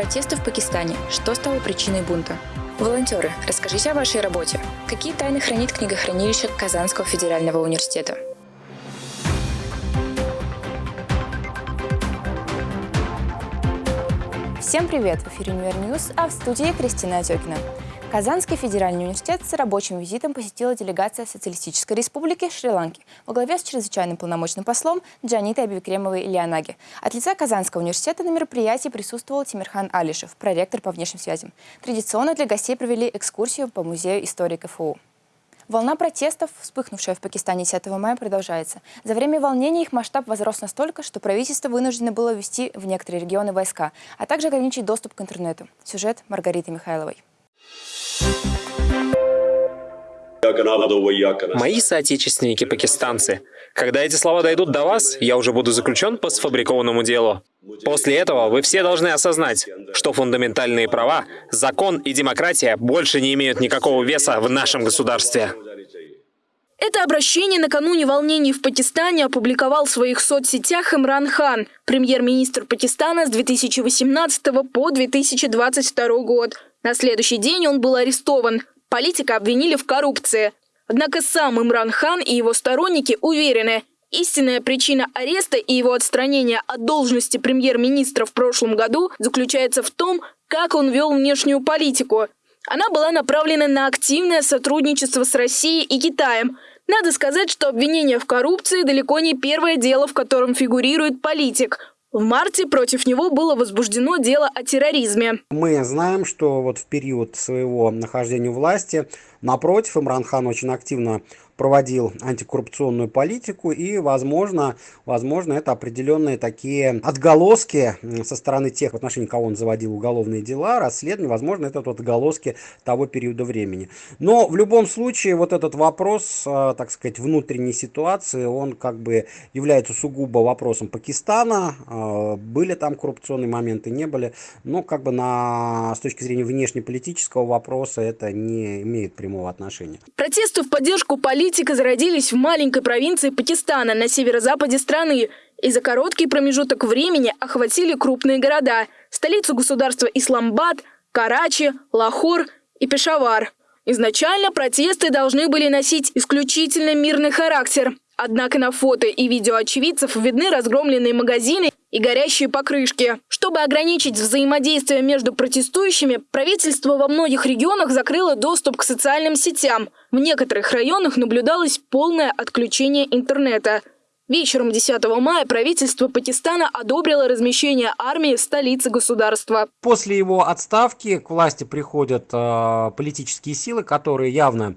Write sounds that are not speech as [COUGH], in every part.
Протесты в Пакистане. Что стало причиной бунта? Волонтеры, расскажите о вашей работе. Какие тайны хранит книгохранилище Казанского федерального университета? Всем привет! В эфире Универ а в студии Кристина Отекина. Казанский федеральный университет с рабочим визитом посетила делегация Социалистической республики Шри-Ланки во главе с чрезвычайным полномочным послом Джанитой Абикремовой Леонаги. От лица Казанского университета на мероприятии присутствовал Тимирхан Алишев, проректор по внешним связям. Традиционно для гостей провели экскурсию по музею истории КФУ. Волна протестов, вспыхнувшая в Пакистане 10 мая, продолжается. За время волнений их масштаб возрос настолько, что правительство вынуждено было ввести в некоторые регионы войска, а также ограничить доступ к интернету. Сюжет Маргариты Михайловой. Мои соотечественники пакистанцы. Когда эти слова дойдут до вас, я уже буду заключен по сфабрикованному делу. После этого вы все должны осознать, что фундаментальные права, закон и демократия больше не имеют никакого веса в нашем государстве. Это обращение накануне волнений в Пакистане опубликовал в своих соцсетях Имран Хан, премьер-министр Пакистана с 2018 по 2022 год. На следующий день он был арестован. Политика обвинили в коррупции. Однако сам Имран Хан и его сторонники уверены, истинная причина ареста и его отстранения от должности премьер-министра в прошлом году заключается в том, как он вел внешнюю политику. Она была направлена на активное сотрудничество с Россией и Китаем. Надо сказать, что обвинение в коррупции далеко не первое дело, в котором фигурирует политик. В марте против него было возбуждено дело о терроризме. Мы знаем, что вот в период своего нахождения у власти, напротив, Имран Хан очень активно проводил антикоррупционную политику, и, возможно, возможно, это определенные такие отголоски со стороны тех, в отношении кого он заводил уголовные дела, расследования, возможно, это вот отголоски того периода времени. Но в любом случае, вот этот вопрос, э, так сказать, внутренней ситуации, он как бы является сугубо вопросом Пакистана, э, были там коррупционные моменты, не были, но как бы на, с точки зрения внешнеполитического вопроса это не имеет прямого отношения. Протесты в поддержку политики политика зародились в маленькой провинции Пакистана на северо-западе страны и за короткий промежуток времени охватили крупные города – столицу государства Исламбад, Карачи, Лахор и Пешавар. Изначально протесты должны были носить исключительно мирный характер. Однако на фото и видео очевидцев видны разгромленные магазины и горящие покрышки. Чтобы ограничить взаимодействие между протестующими, правительство во многих регионах закрыло доступ к социальным сетям. В некоторых районах наблюдалось полное отключение интернета. Вечером 10 мая правительство Пакистана одобрило размещение армии в столице государства. После его отставки к власти приходят э, политические силы, которые явно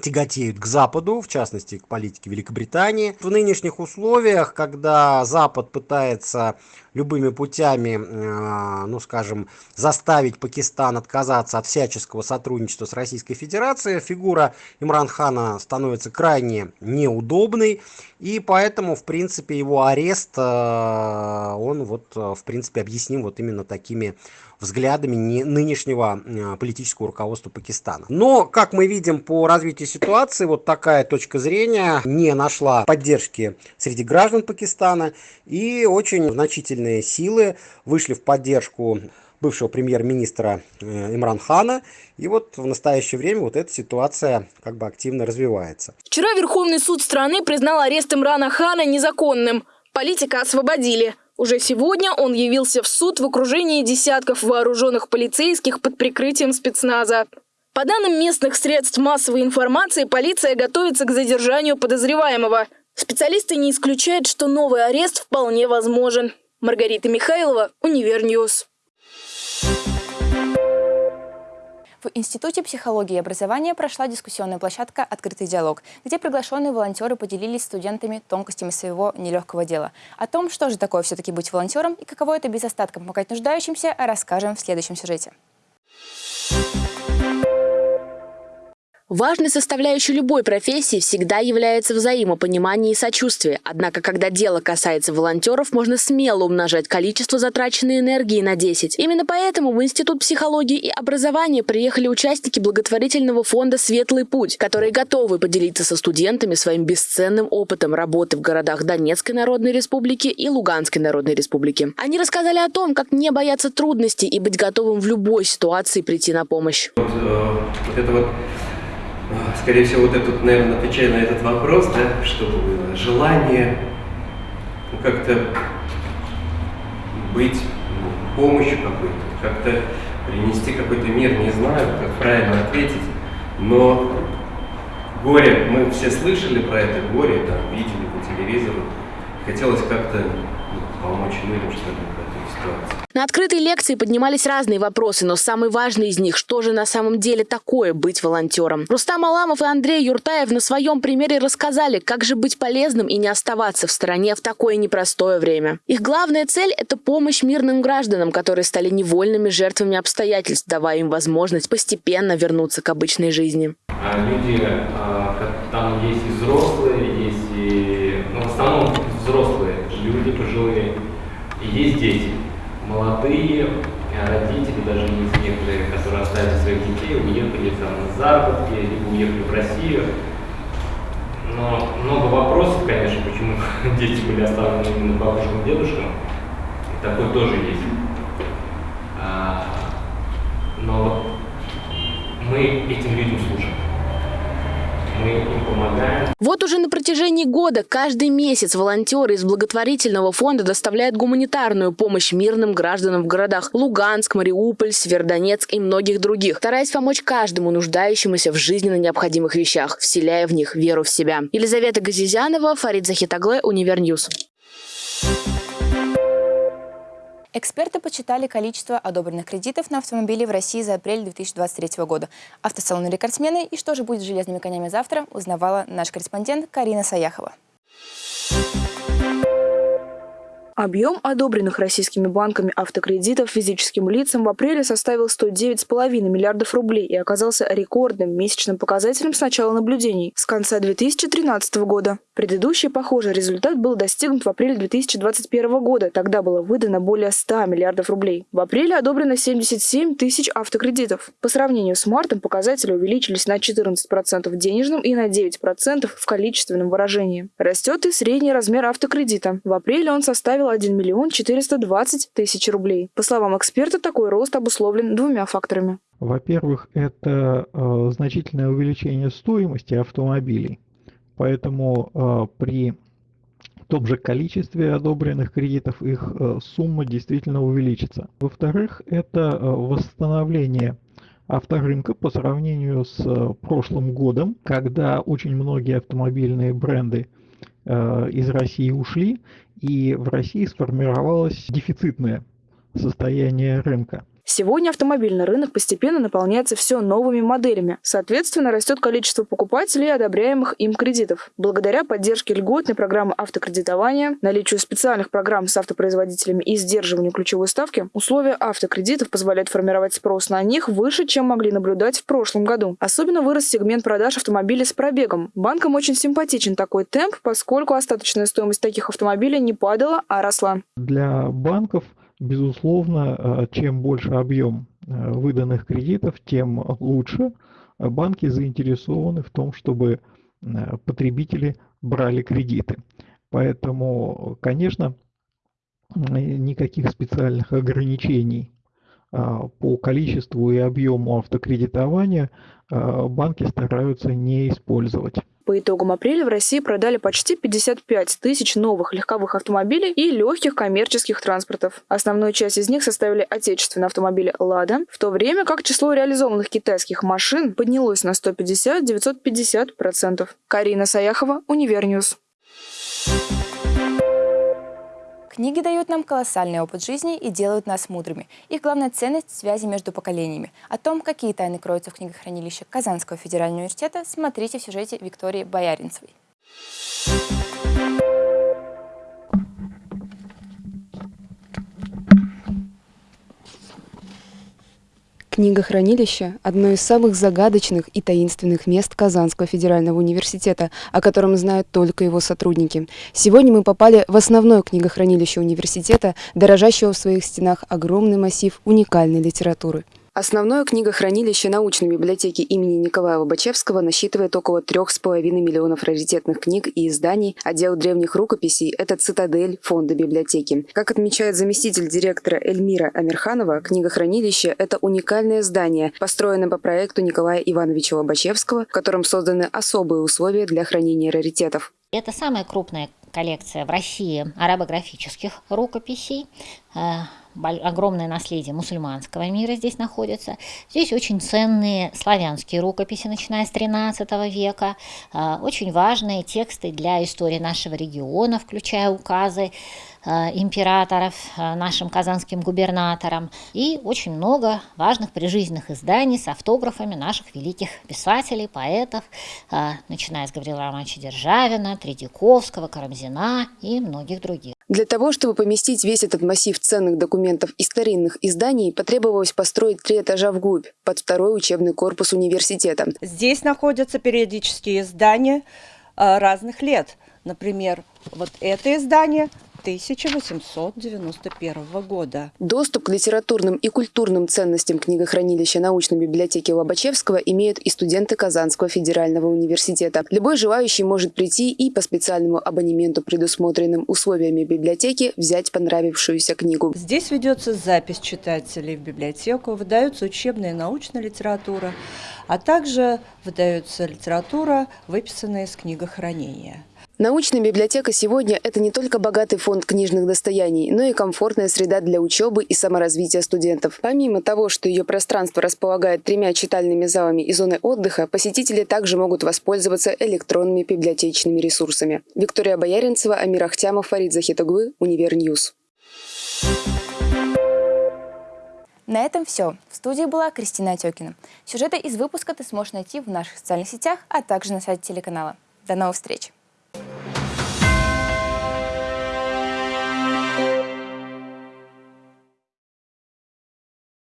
тяготеют к Западу, в частности к политике Великобритании. В нынешних условиях, когда Запад пытается любыми путями, э, ну скажем, заставить Пакистан отказаться от всяческого сотрудничества с Российской Федерацией, фигура Имран Хана становится крайне неудобной, и поэтому, в принципе, его арест, э, он вот, э, в принципе, объясним вот именно такими взглядами нынешнего политического руководства Пакистана. Но, как мы видим по развитию ситуации, вот такая точка зрения не нашла поддержки среди граждан Пакистана и очень значительные силы вышли в поддержку бывшего премьер-министра э, Имран Хана. И вот в настоящее время вот эта ситуация как бы активно развивается. Вчера Верховный суд страны признал арест Имрана Хана незаконным. Политика освободили. Уже сегодня он явился в суд в окружении десятков вооруженных полицейских под прикрытием спецназа. По данным местных средств массовой информации, полиция готовится к задержанию подозреваемого. Специалисты не исключают, что новый арест вполне возможен. Маргарита Михайлова, Univer News. В Институте психологии и образования прошла дискуссионная площадка «Открытый диалог», где приглашенные волонтеры поделились студентами тонкостями своего нелегкого дела. О том, что же такое все-таки быть волонтером и каково это без остатка помогать нуждающимся, расскажем в следующем сюжете. Важной составляющей любой профессии всегда является взаимопонимание и сочувствие. Однако, когда дело касается волонтеров, можно смело умножать количество затраченной энергии на 10. Именно поэтому в Институт психологии и образования приехали участники благотворительного фонда «Светлый путь», которые готовы поделиться со студентами своим бесценным опытом работы в городах Донецкой Народной Республики и Луганской Народной Республики. Они рассказали о том, как не бояться трудностей и быть готовым в любой ситуации прийти на помощь. Вот, э, это вот скорее всего, вот этот, наверное, отвечая на этот вопрос, да, было желание ну, как-то быть ну, помощью какой-то, как-то принести какой-то мир, не знаю, как правильно ответить, но горе, мы все слышали про это горе, там, видели по телевизору, хотелось как-то ну, помочь людям, что ли, в этой ситуации. На открытой лекции поднимались разные вопросы, но самый важный из них – что же на самом деле такое быть волонтером? Рустам Аламов и Андрей Юртаев на своем примере рассказали, как же быть полезным и не оставаться в стороне в такое непростое время. Их главная цель – это помощь мирным гражданам, которые стали невольными жертвами обстоятельств, давая им возможность постепенно вернуться к обычной жизни. А люди, а, там есть и взрослые, есть и, ну, в основном взрослые люди пожилые, и есть дети молодые родители, даже есть некоторые, которые оставили своих детей, уехали там на заработки, либо уехали в Россию. Но много вопросов, конечно, почему [LAUGHS] дети были оставлены именно бабушкам и дедушкам. И такое тоже есть. А, но мы этим людям служим Вот уже на протяжении года каждый месяц волонтеры из благотворительного фонда доставляют гуманитарную помощь мирным гражданам в городах Луганск, Мариуполь, Северодонецк и многих других, стараясь помочь каждому нуждающемуся в жизненно необходимых вещах, вселяя в них веру в себя. Елизавета Газизянова, Фарид Захитоглы, Univer News. Эксперты посчитали количество одобренных кредитов на автомобили в России за апрель 2023 года. Автосалоны рекордсмены и что же будет с железными конями завтра, узнавала наш корреспондент Карина Саяхова. Объем одобренных российскими банками автокредитов физическим лицам в апреле составил 109,5 миллиардов рублей и оказался рекордным месячным показателем с начала наблюдений, с конца 2013 года. Предыдущий похожий результат был достигнут в апреле 2021 года. Тогда было выдано более 100 миллиардов рублей. В апреле одобрено 77 тысяч автокредитов. По сравнению с мартом показатели увеличились на 14% в денежном и на 9% в количественном выражении. Растет и средний размер автокредита. В апреле он составил 1 миллион 420 тысяч рублей. По словам эксперта, такой рост обусловлен двумя факторами. Во-первых, это э, значительное увеличение стоимости автомобилей, поэтому э, при том же количестве одобренных кредитов их э, сумма действительно увеличится. Во-вторых, это э, восстановление авторынка по сравнению с э, прошлым годом, когда очень многие автомобильные бренды из России ушли, и в России сформировалось дефицитное состояние рынка. Сегодня автомобильный рынок постепенно наполняется все новыми моделями. Соответственно, растет количество покупателей и одобряемых им кредитов. Благодаря поддержке льготной программы автокредитования, наличию специальных программ с автопроизводителями и сдерживанию ключевой ставки, условия автокредитов позволяют формировать спрос на них выше, чем могли наблюдать в прошлом году. Особенно вырос сегмент продаж автомобилей с пробегом. Банкам очень симпатичен такой темп, поскольку остаточная стоимость таких автомобилей не падала, а росла. Для банков Безусловно, э, чем больше объем э, выданных кредитов, тем лучше. Банки заинтересованы в том, чтобы э, потребители брали кредиты. Поэтому, конечно, никаких специальных ограничений по количеству и объему автокредитования банки стараются не использовать. По итогам апреля в России продали почти 55 тысяч новых легковых автомобилей и легких коммерческих транспортов. Основную часть из них составили отечественные автомобили «Лада», в то время как число реализованных китайских машин поднялось на 150-950%. Карина Саяхова, Univer News. Книги дают нам колоссальный опыт жизни и делают нас мудрыми. Их главная ценность – связи между поколениями. О том, какие тайны кроются в книгохранилище Казанского федерального университета, смотрите в сюжете Виктории Бояринцевой. Книгохранилище – одно из самых загадочных и таинственных мест Казанского федерального университета, о котором знают только его сотрудники. Сегодня мы попали в основное книгохранилище университета, дорожащего в своих стенах огромный массив уникальной литературы. Основное книгохранилище научной библиотеки имени Николая Лобачевского насчитывает около трех с половиной миллионов раритетных книг и изданий. Отдел древних рукописей – это цитадель фонда библиотеки. Как отмечает заместитель директора Эльмира Амирханова, книгохранилище – это уникальное здание, построенное по проекту Николая Ивановича Лобачевского, в котором созданы особые условия для хранения раритетов. Это самая крупная коллекция в России арабографических рукописей э, огромное наследие мусульманского мира здесь находится. Здесь очень ценные славянские рукописи, начиная с XIII века, а, очень важные тексты для истории нашего региона, включая указы а, императоров а, нашим казанским губернаторам и очень много важных прижизненных изданий с автографами наших великих писателей, поэтов, начиная с Гаврила Романовича Державина, Тредяковского, Карамзина и многих других. Для того, чтобы поместить весь этот массив ценных документов и старинных изданий, потребовалось построить три этажа вглубь, под второй учебный корпус университета. Здесь находятся периодические издания а, разных лет. Например, вот это издание 1891 года. Доступ к литературным и культурным ценностям книгохранилища научной библиотеки Лобачевского имеют и студенты Казанского федерального университета. Любой желающий может прийти и по специальному абонементу, предусмотренным условиями библиотеки, взять понравившуюся книгу. Здесь ведется запись читателей в библиотеку, выдается учебная и научная литература, а также выдается литература, выписанная из книгохранения. Научная библиотека сегодня – это не только богатый фонд книжных достояний, но и комфортная среда для учебы и саморазвития студентов. Помимо того, что ее пространство располагает тремя читальными залами и зоной отдыха, посетители также могут воспользоваться электронными библиотечными ресурсами. Виктория Бояринцева, Амир Ахтямов, Фарид Захитоглы, Univer News. На этом все. В студии была Кристина Отекина. Сюжеты из выпуска ты сможешь найти в наших социальных сетях, а также на сайте телеканала. До новых встреч!